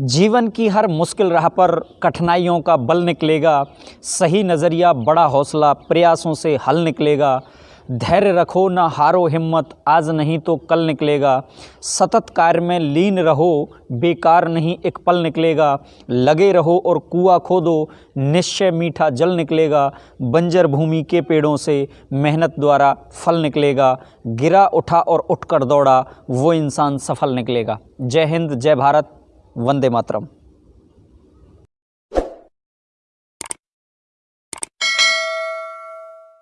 जीवन की हर मुश्किल राह पर कठिनाइयों का बल निकलेगा, सही नज़रिया, बड़ा हौसला, प्रयासों से हल निकलेगा। धैर्य रखो, ना हारो हिम्मत, आज नहीं तो कल निकलेगा। सतत कार्य में लीन रहो, बेकार नहीं एक पल निकलेगा। लगे रहो और कुआ खोदो, निश्चय मीठा जल निकलेगा। बंजर भूमि के पेड़ों से मेहनत द्वारा फल निकलेगा। गिरा उठा और उठकर दौड़ा, वो इंसान सफल निकलेगा। जय हिंद, जय भारत। वंदे मातरम।